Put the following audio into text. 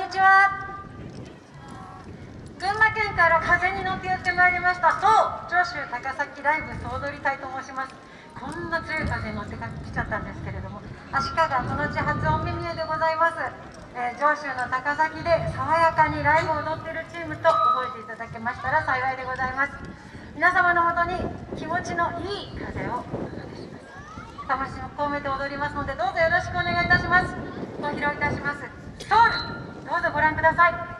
にちは。群馬県から風に乗ってやってまいりました。そう上州高崎ライブ総踊り隊と申します。こんな強い風に乗ってきちゃったんですけれども足利この地発音メニューでございます、えー、上州の高崎で爽やかにライブを踊ってるチームと覚えていただけましたら幸いでございます。皆様のもとに気持ちのいい風をお届けします。魂を込めて踊りますのでどうぞよろしくお願いいたします。ご披露いたします。どうぞご覧ください。